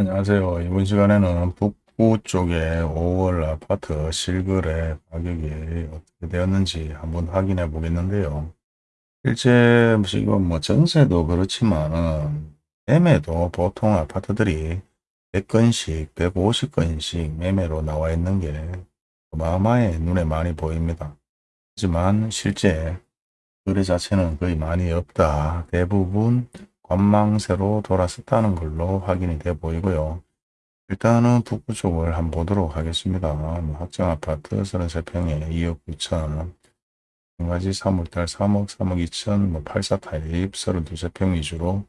안녕하세요. 이번 시간에는 북구 쪽에 5월 아파트 실거래 가격이 어떻게 되었는지 한번 확인해 보겠는데요. 실제 지금 뭐 전세도 그렇지만은 매매도 보통 아파트들이 100건씩 150건씩 매매로 나와 있는 게 어마어마하게 눈에 많이 보입니다. 하지만 실제 거래 자체는 거의 많이 없다. 대부분 관망세로 돌았었다는 걸로 확인이 돼 보이고요. 일단은 북부 쪽을 한번 보도록 하겠습니다. 뭐 확정아파트 33평에 2억 9천 한가지 3월달 3억 3억 2천 뭐 84 타입 32세평 위주로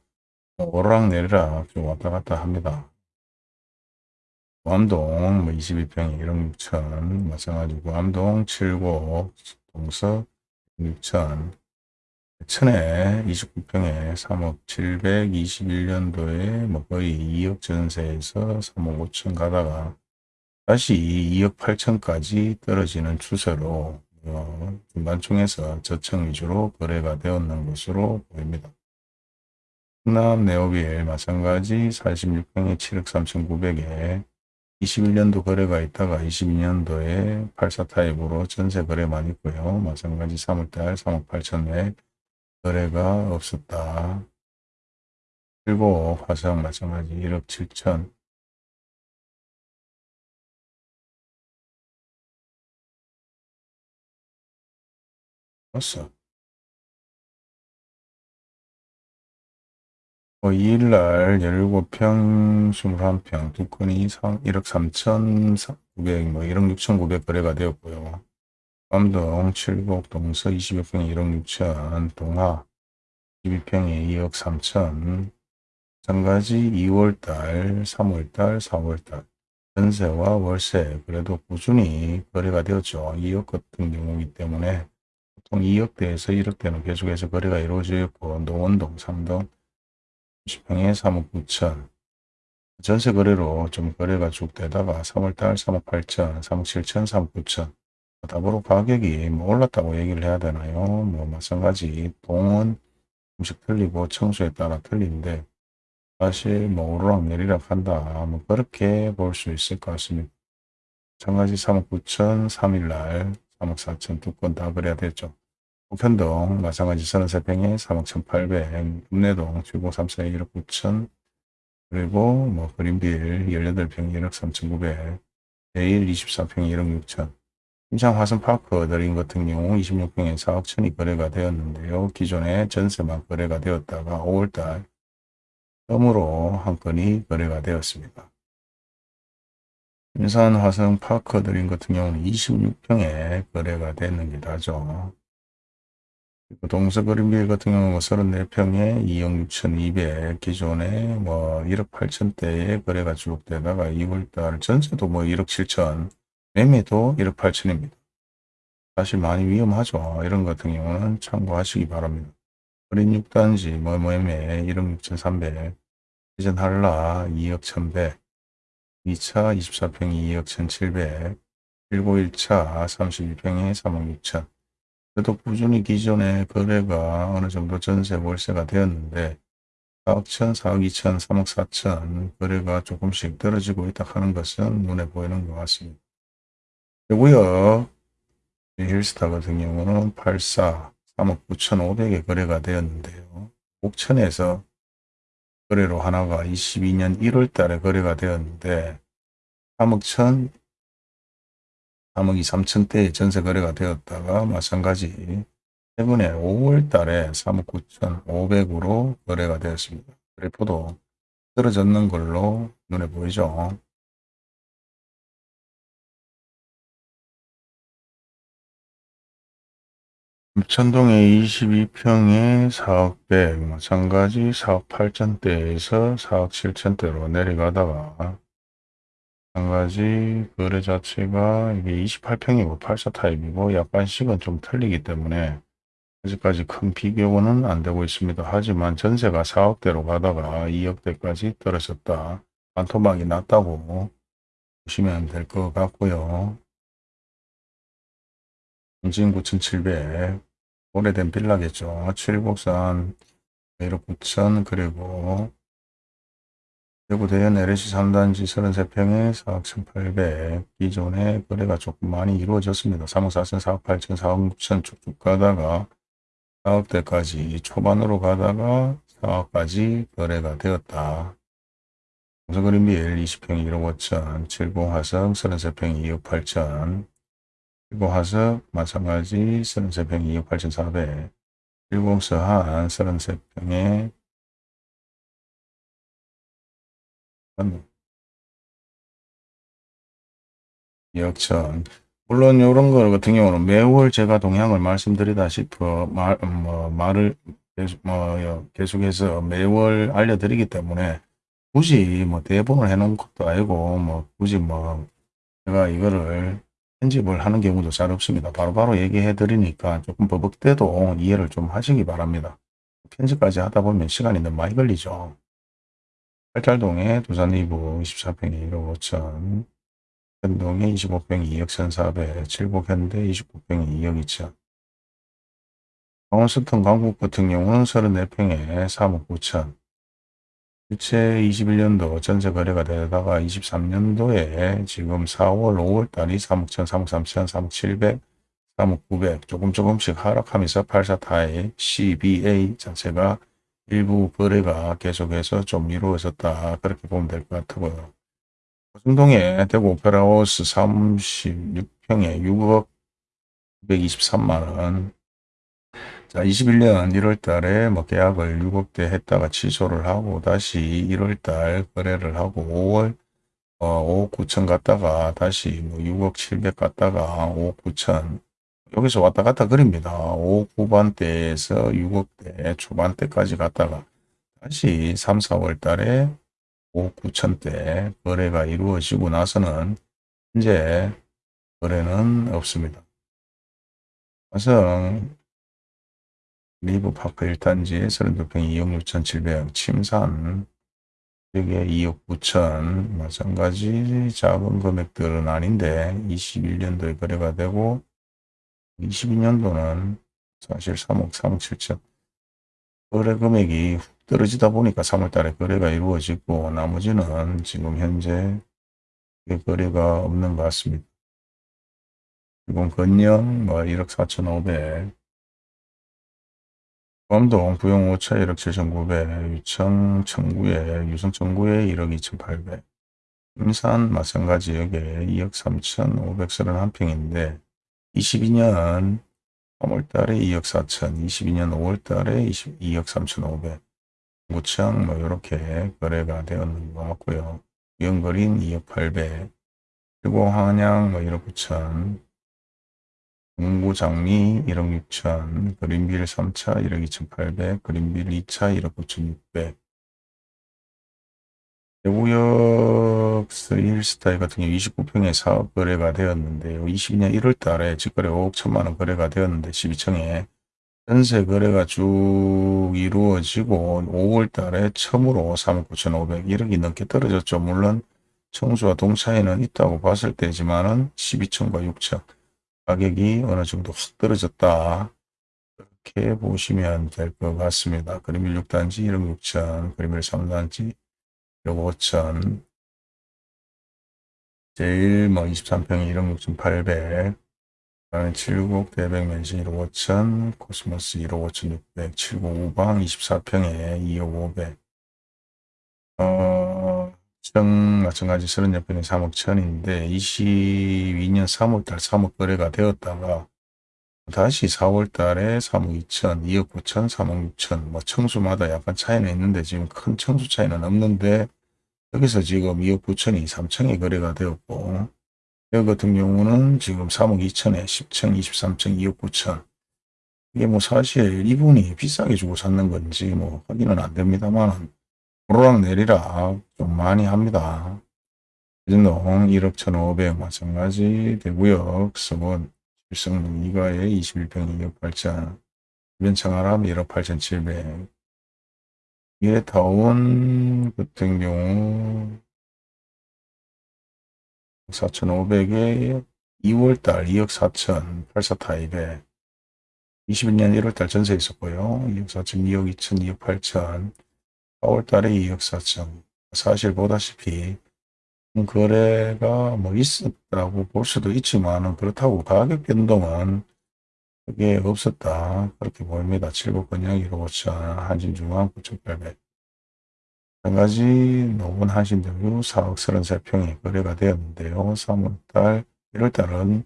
뭐 오르락 내리락 좀 왔다 갔다 합니다. 구암동 뭐 22평에 1억 6천 마찬가지고 구암동 7고 동서 6천 천에 29평에 3억 721년도에 뭐 거의 2억 전세에서 3억 5천 가다가 다시 2억 8천까지 떨어지는 추세로 어, 중간층에서 저층 위주로 거래가 되었는 것으로 보입니다. 충남 네오빌 마찬가지 46평에 7억 3천9백에 21년도 거래가 있다가 22년도에 84 타입으로 전세 거래만 있고요. 마찬가지 3월달 3억 8천에 거래가 없었다. 그리고 화성 마찬가지 1억 7천 없어. 뭐 2일날 17평 21평 두 건이 1억 3천 9백 뭐 1억 6천 9백 거래가 되었고요. 감동 7곡 동서 20여 평에 1억 6천 동하 12평에 2억 3천. 마찬가지 2월달 3월달 4월달. 전세와 월세 그래도 꾸준히 거래가 되었죠. 2억 같은 경우이기 때문에 보통 2억대에서 1억대는 계속해서 거래가 이루어져 있고 노원동 3동 10평에 3억 9천. 전세 거래로 좀 거래가 쭉 되다가 3월달 3억 8천 3억 7천 3억 9천 더불어 가격이 뭐 올랐다고 얘기를 해야 되나요? 뭐 마찬가지 동은 음식 틀리고 청소에 따라 틀린데 사실 뭐 오르락 내리락 한다 뭐 그렇게 볼 수 있을 것 같습니다. 마찬가지 3억 9천 3일날 3억 4천 두 건 다 그래야 되죠. 우편동 마찬가지 33평에 3억 1,800 읍내동 7공 3사에 1억 9천 그리고 뭐 그린빌 18평 1억 3,900 내일 24평 1억 6천 임상 화성파크 드림 같은 경우 26평에 4억 천이 거래가 되었는데요. 기존에 전세만 거래가 되었다가 5월달 처음으로 한 건이 거래가 되었습니다. 인산 화성파크 드림 같은 경우는 26평에 거래가 되는 게 다죠. 동서그린빌 같은 경우는 34평에 2억 6천2백 기존에 뭐 1억 8천대에 거래가 주록되다가 2월달 전세도 뭐 1억 7천 매매도 1억 8천입니다. 사실 많이 위험하죠. 이런 같은 경우는 참고하시기 바랍니다. 어린 6단지 뭐 매매 1억 6천3백 이전 한라 2억 1,100 2차 24평 2억 1,700 191차 32평에 3억 6천 그래도 꾸준히 기존에 거래가 어느 정도 전세 월세가 되었는데 4억 1천, 4억 2천, 3억 4천 거래가 조금씩 떨어지고 있다 하는 것은 눈에 보이는 것 같습니다. 그리고요. 힐스타 같은 경우는 84, 3억 9천5백에 거래가 되었는데요. 옥천에서 거래로 하나가 22년 1월 달에 거래가 되었는데 3억 천, 3억 2, 3천대에 전세 거래가 되었다가 마찬가지 최근에 5월 달에 3억 9천 5백으로 거래가 되었습니다. 그래프도 떨어졌는 걸로 눈에 보이죠. 천동에 22평에 4억 100 마찬가지 4억 8천대에서 4억 7천대로 내려가다가 마찬가지 거래 자체가 이게 28평이고 84 타입이고 약간씩은 좀 틀리기 때문에 아직까지 큰 비교는 안 되고 있습니다. 하지만 전세가 4억대로 가다가 2억대까지 떨어졌다. 반토막이 났다고 보시면 될 것 같고요. 홍진 9,700 오래된 빌라겠죠. 칠곡산 1억 9천 그리고 대구 대연 LH 3단지 33평에 4억 1,800 기존에 거래가 조금 많이 이루어졌습니다. 3억 4천, 4억 8천, 4억 6천 쭉쭉 가다가 4억대까지 초반으로 가다가 4억까지 거래가 되었다. 동서그린빌 20평 1억 5천, 70화성 33평 2억 8천, 70화석 마찬가지 33평 2억 8천 4백, 70서한 33평에 2억 천. 물론 이런 거 같은 경우는 매월 제가 동향을 말씀드리다시피 말, 뭐, 말을 계속, 뭐, 계속해서 매월 알려드리기 때문에 굳이 뭐 대본을 해놓은 것도 아니고 뭐 굳이 뭐 제가 이거를 편집을 하는 경우도 잘 없습니다. 바로 바로 얘기해 드리니까 조금 버벅대도 이해를 좀 하시기 바랍니다. 편집까지 하다 보면 시간이 너무 많이 걸리죠. 팔달동에 두산 이부 24평에 1억 5천 현동에 25평 2억 1,400 칠곡현대 29평에 2억 2천 강원스턴 강북 같은 경우는 34평에 3억 9천 실제 21년도 전세 거래가 되다가 23년도에 지금 4월, 5월 달이 3억 1천, 3억 3천, 3억 7백, 3억 9백 조금 조금씩 하락하면서 84타의 CBA 자체가 일부 거래가 계속해서 좀 이루어졌다. 그렇게 보면 될 것 같고요. 고성동에 대구 오페라하우스 36평에 6억 923만원 자, 21년 1월 달에 뭐 계약을 6억대 했다가 취소를 하고 다시 1월 달 거래를 하고 5월 어, 5억 9천 갔다가 다시 뭐 6억 7백 갔다가 5억 9천 여기서 왔다 갔다 그립니다. 5억 후반대에서 6억대 초반대까지 갔다가 다시 3, 4월 달에 5억 9천대 거래가 이루어지고 나서는 현재 거래는 없습니다. 화성 리브파크 1단지 32평 2억 6천 7백 침산 여기에 2억 9천 마찬가지 작은 금액들은 아닌데 21년도에 거래가 되고 22년도는 사실 3억 3억 7천 거래 금액이 훅 떨어지다 보니까 3월 달에 거래가 이루어지고 나머지는 지금 현재 거래가 없는 것 같습니다. 이건 건영 뭐 1억 4천 5백 범동 부영 5차 1억 7천9백 유청 청구에 유성 청구에 1억 2천8백 임산 마찬가지 여기에 2억 3천5백서1평인데 22년 3월달에 2억 4천 22년 5월달에 2억 3천5백. 구청 뭐 이렇게 거래가 되었는 것 같고요. 연거린 2억 8백. 그리고 한양 뭐 1억 9천 공구장미 1억 6천, 그린빌 3차 1억 2천8백, 그린빌 2차 1억 9천6백. 대구역 스일스타일 같은 경우 29평에 사업 거래가 되었는데요. 22년 1월 달에 직거래 5억 1천만원 거래가 되었는데 12층에 전세 거래가 쭉 이루어지고 5월 달에 처음으로 3억 9천5백 1억이 넘게 떨어졌죠. 물론 청수와 동차이는 있다고 봤을 때지만은 12층과 6층 가격이 어느 정도 확 떨어졌다. 이렇게 보시면 될 것 같습니다. 그림일 6단지 1억 6천, 그림일 3단지 1억 5천, 제일 뭐 23평에 1억 6천 8백, 그다음에 칠곡 대백 맨션 1억 5천, 코스모스 1억 5천 6백, 칠곡 우방 24평에 2억 5백, 어, 정 마찬가지 30여평에 3억 천인데 22년 3월달 3억 거래가 되었다가 다시 4월달에 3억 2천, 2억 9천, 3억 6천 뭐 층수마다 약간 차이는 있는데 지금 큰 층수 차이는 없는데 여기서 지금 2억 9천이 3층에 거래가 되었고 여기 같은 경우는 지금 3억 2천에 10층, 23층, 2억 9천. 이게 뭐 사실 이분이 비싸게 주고 샀는 건지 뭐 확인은 안 됩니다만 오르락 내리락 좀 많이 합니다. 대전동 1억 1,500 마찬가지 대구역 서원 일성동 이가에 21평 2억 8천 변창아람 1억 8,700 미래타운 같은 경우 4,500에 2월달 2억 4천 84타입에 21년 1월달 전세 있었고요. 2억 4천 2억 2천 2억 8천 4월 달에 2억 4천 사실 보다시피 거래가 뭐 있었다고 볼 수도 있지만 그렇다고 가격 변동은 그게 없었다. 그렇게 보입니다. 7국건영 1호 5천, 한진중앙 9,800. 마찬가지 노원 한신대유 4억 33평이 거래가 되었는데요. 3월달, 1월달은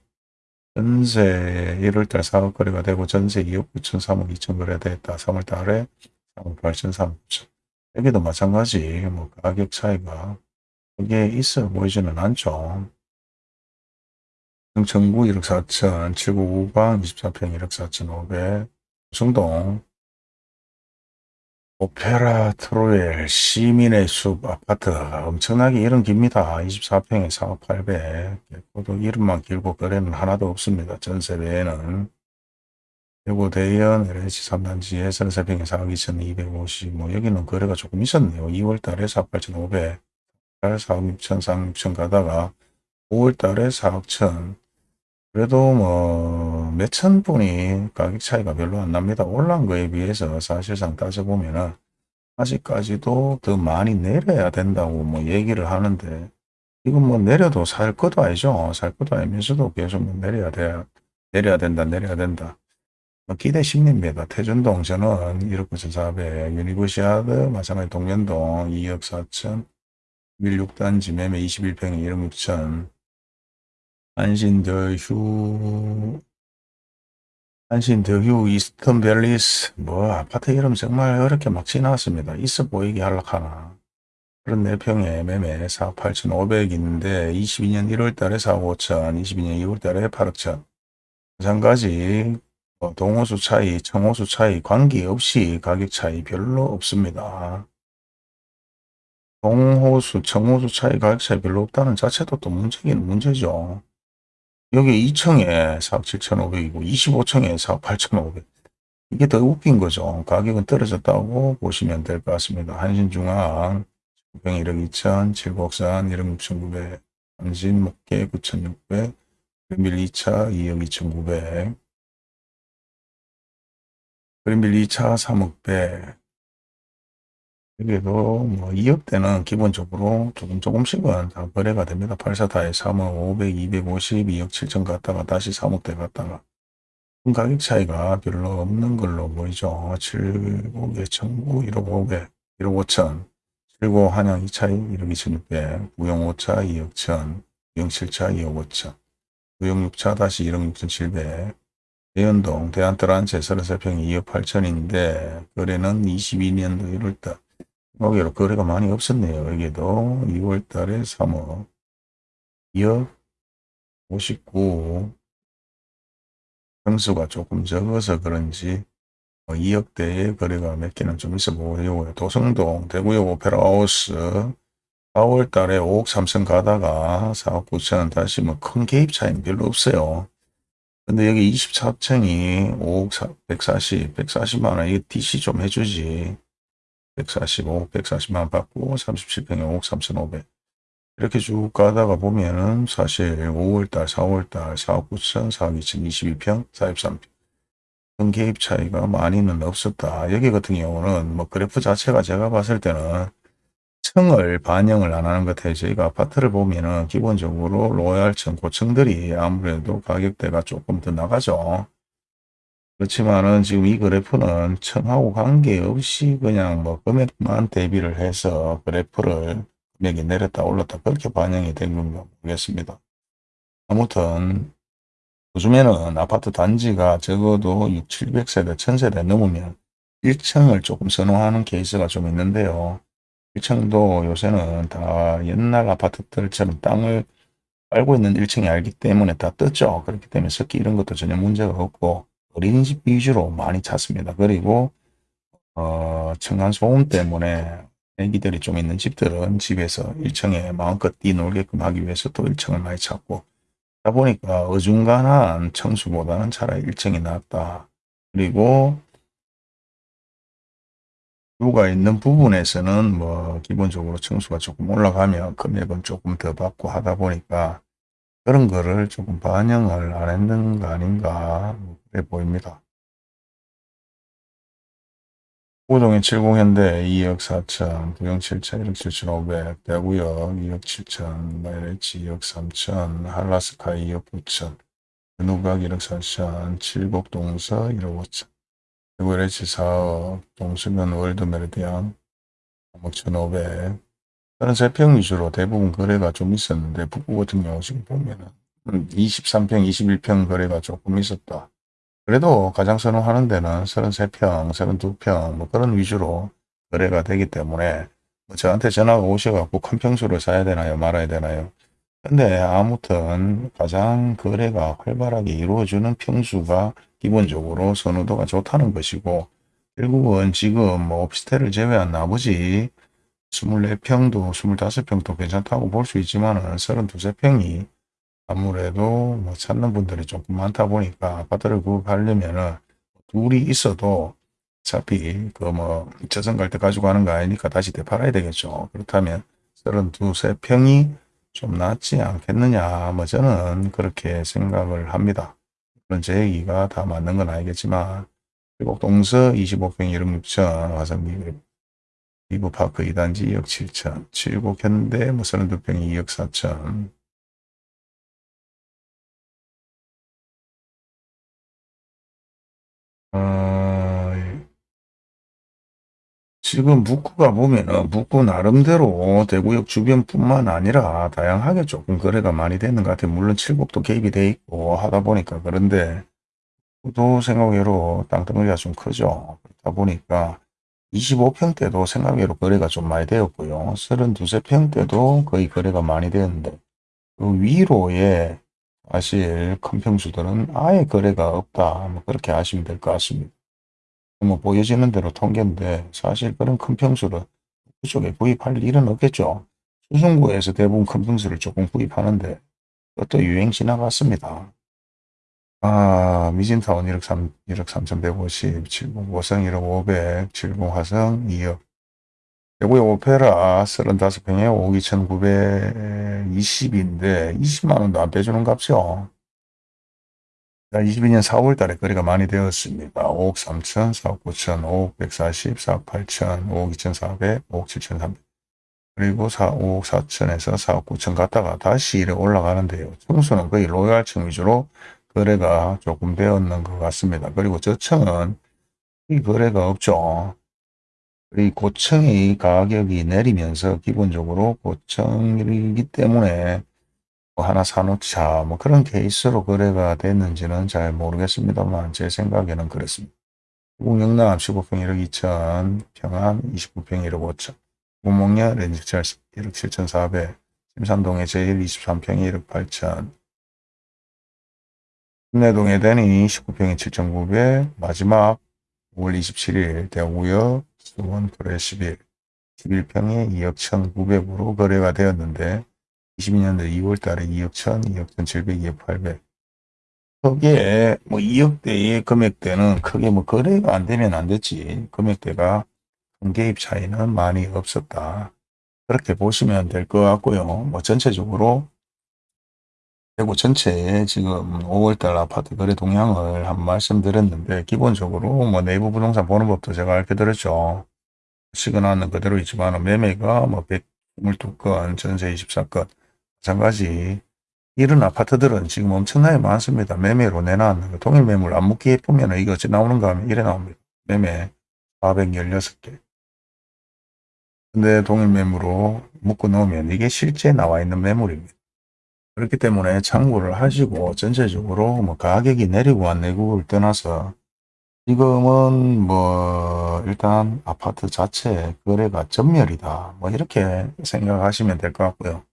전세 1월달 4억 거래가 되고 전세 2억 9천, 3억 2천 거래됐다. 3월달에 3억 8천, 3억 9천. 여기도 마찬가지 뭐 가격 차이가 그게 있어 보이지는 않죠. 청구 1억 4천, 7구 우방 24평 1억 4천 5백, 성동 오페라 트로엘 시민의 숲 아파트 엄청나게 이름 깁니다. 24평에 4억 8백 그것도 이름만 길고 거래는 하나도 없습니다. 전세 외에는 그리고 대연 LH 3단지에 33평에 4억 2,250, 뭐 여기는 거래가 조금 있었네요. 2월달에 4억 8,500, 4억 6천, 4억 6천 가다가 5월달에 4억 1천, 그래도 뭐 몇천 분이 가격 차이가 별로 안 납니다. 올라온 거에 비해서 사실상 따져보면 은 아직까지도 더 많이 내려야 된다고 뭐 얘기를 하는데 이건 뭐 내려도 살 것도 아니죠. 살 것도 아니면서도 계속 뭐 내려야 돼. 내려야 된다. 내려야 된다. 뭐 기대 심리입니다. 태전동 저는 1억 9,400, 유니버시아드 마찬가지 동변동 2억 4천, 밀6단지 매매 21평에 1억 6천, 한신더휴 한신더휴 이스턴밸리스 뭐 아파트 이름 정말 어렵게 막 지나왔습니다. 있어 보이게 하락하나 그런 4평에 매매 4억 8천5백인데 22년 1월 달에 4억 5천 22년 2월 달에 8억 천 마찬가지 뭐 동호수 차이 청호수 차이 관계없이 가격 차이 별로 없습니다. 동호수 청호수 차이 가격 차이 별로 없다는 자체도 또 문제긴 문제죠. 여기 2층에 4억 7,500이고 25층에 4억 8,500. 이게 더 웃긴 거죠. 가격은 떨어졌다고 보시면 될 것 같습니다. 한신중앙 9병 1억 2천, 칠곡산 1억 6,900, 한신 목계 9,600, 그린빌 2차 2억 2,900, 그린빌 2차 3억 100, 여기도 뭐 2억대는 기본적으로 조금 조금씩은 다 거래가 됩니다. 84타에 3억 500, 250, 2억 7천 갔다가 다시 3억대 갔다가. 가격 차이가 별로 없는 걸로 보이죠. 7곡에 1009, 1억 500, 1억 5천, 7고 한양 2차 1억 2600, 우영 5차 2억 1000, 우영 7차 2억 5천, 우영 6차 다시 1억 6700, 대연동 대한트란체 33평 2억 8천인데 거래는 22년도 1월달 여기로 거래가 많이 없었네요. 여기도 2월 달에 3억 2억 59 평수가 조금 적어서 그런지 2억대의 뭐 거래가 몇 개는 좀 있어 보여요. 도성동 대구역 오페라하우스 4월 달에 5억 3천 가다가 4억 9천 다시 뭐 큰 개입 차이는 별로 없어요. 근데 여기 24층이 5억 140, 140만원 이거 DC 좀 해주지. 145, 140만 받고 37평에 5억 3,500 이렇게 쭉 가다가 보면은 사실 5월달, 4월달 4억 9천, 4억 2천 22평, 43평 큰 개입 차이가 많이는 없었다. 여기 같은 경우는 뭐 그래프 자체가 제가 봤을 때는 층을 반영을 안 하는 것 같아요. 저희가 아파트를 보면은 기본적으로 로얄층, 고층들이 아무래도 가격대가 조금 더 나가죠. 그렇지만은 지금 이 그래프는 청하고 관계없이 그냥 뭐 금액만 대비를 해서 그래프를 금액이 내렸다 올랐다 그렇게 반영이 된 건가 모르겠습니다. 아무튼 요즘에는 아파트 단지가 적어도 6, 700세대, 1000세대 넘으면 1층을 조금 선호하는 케이스가 좀 있는데요. 1층도 요새는 다 옛날 아파트들처럼 땅을 깔고 있는 1층이 알기 때문에 다 떴죠. 그렇기 때문에 습기 이런 것도 전혀 문제가 없고 어린이집 위주로 많이 찾습니다. 그리고 어, 층간소음 때문에 애기들이 좀 있는 집들은 집에서 1층에 마음껏 뛰놀게끔 하기 위해서 또 1층을 많이 찾고 그러다 보니까 어중간한 청수보다는 차라리 1층이 낫다. 그리고 뷰가 있는 부분에서는 뭐 기본적으로 청수가 조금 올라가면 금액은 조금 더 받고 하다 보니까 그런 거를 조금 반영을 안 했는 거 아닌가 그래 보입니다. 우동의 70현대 2억 4천, 부영 7천, 1억 7천 5백, 대구역 2억 7천, 마이레치 2억 3천, 한라스카이 2억 9천, 누각 1억 4천, 칠곡 동서 1억 5천, LH 4억, 동수면 월드 메르디안 3억 1,500, 다른 세평 위주로 대부분 거래가 좀 있었는데 북구 같은 경우 지금 보면은 23평, 21평 거래가 조금 있었다. 그래도 가장 선호하는 데는 33평, 32평 뭐 그런 위주로 거래가 되기 때문에 뭐 저한테 전화가 오셔갖고 큰 평수를 사야 되나요? 말아야 되나요? 근데 아무튼 가장 거래가 활발하게 이루어지는 평수가 기본적으로 선호도가 좋다는 것이고 결국은 지금 뭐 오피스텔을 제외한 나머지 24평도 25평도 괜찮다고 볼 수 있지만 은 32평이 아무래도 뭐 찾는 분들이 조금 많다 보니까 아파트를 구입하려면 은 둘이 있어도 어차피 그뭐 저선 갈 때 가지고 가는 거 아니니까 다시 되팔아야 되겠죠. 그렇다면 32세평이 좀 낫지 않겠느냐 뭐 저는 그렇게 생각을 합니다. 물론 제 얘기가 다 맞는 건 아니겠지만 그리고 동서 25평 1억 6천 화성기 리브파크 2단지 2억 7천 7곡 현대 뭐 32평 2억 4천. 어, 지금 북구가 보면은 북구 나름대로 대구역 주변뿐만 아니라 다양하게 조금 거래가 많이 되는 것 같아요. 물론 칠곡도 개입이 돼 있고 하다 보니까 그런데 또 생각외로 땅덩어리가 좀 크죠. 그렇다 보니까 25평대도 생각외로 거래가 좀 많이 되었고요. 32세평대도 거의 거래가 많이 되었는데 그 위로에 사실 큰 평수들은 아예 거래가 없다. 뭐 그렇게 하시면 될 것 같습니다. 뭐 보여지는 대로 통계인데 사실 그런 큰 평수를 그쪽에 구입할 일은 없겠죠. 수성구에서 대부분 큰 평수를 조금 구입하는데 그것도 유행 지나갔습니다. 아, 미진타운 1억 3, 1억 3,150, 70 고성 1억 500, 70 화성 2억. 대구의 오페라 35평에 5억 2,920인데 20만원도 안 빼주는 값이요. 22년 4월 달에 거래가 많이 되었습니다. 5억 3천, 4억 9천, 5억 140, 4억 8천, 5억 2,400, 5억 7,300. 그리고 4, 5억 4천에서 4억 9천 갔다가 다시 이래 올라가는데요. 청수는 거의 로얄층 위주로 거래가 조금 되었는 것 같습니다. 그리고 저층은 이 거래가 없죠. 이 고층의 가격이 내리면서 기본적으로 고층이기 때문에 뭐 하나 사놓자 뭐 그런 케이스로 거래가 됐는지는 잘 모르겠습니다만 제 생각에는 그렇습니다. 공영남 15평 1억 2천, 평안 29평 1억 5천, 구목련 렌즈철 1억 7천 4백, 심산동의 제일 23평 1억 8천, 김내동에 대니 19평에 7,900 마지막 5월 27일 대구역 수원 프레 11 11평에 2억 1,900으로 거래가 되었는데 22년도 2월 달에 2억 1,000, 2억 1,700, 2억 800 크게 뭐 2억대의 금액대는 크게 뭐 거래가 안 되면 안 됐지 금액대가 큰 개입 차이는 많이 없었다. 그렇게 보시면 될 것 같고요. 뭐 전체적으로 대구 전체에 지금 5월달 아파트 거래 동향을 한번 말씀드렸는데 기본적으로 뭐 내부 부동산 보는 법도 제가 알려드렸죠. 시그널은 그대로 있지만 매매가 뭐 122건, 전세 24건 마찬가지 이런 아파트들은 지금 엄청나게 많습니다. 매매로 내놨는 거. 동일 매물 안 묶기 보면 이거 어찌 나오는가 하면 이래 나옵니다. 매매 416개. 근데 동일 매물로 묶어 놓으면 이게 실제 나와 있는 매물입니다. 그렇기 때문에 참고를 하시고 전체적으로 뭐 가격이 내리고 안 내리고를 떠나서 지금은 뭐 일단 아파트 자체 거래가 전멸이다 뭐 이렇게 생각하시면 될 것 같고요.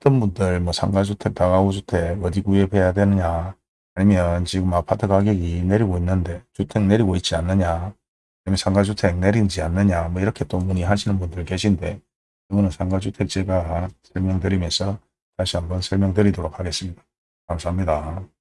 어떤 분들 뭐 상가주택, 다가구주택 어디 구입해야 되느냐 아니면 지금 아파트 가격이 내리고 있는데 주택 내리고 있지 않느냐 아니면 상가주택 내리지 않느냐 뭐 이렇게 또 문의하시는 분들 계신데 이거는 상가주택 제가 설명드리면서 다시 한번 설명드리도록 하겠습니다. 감사합니다.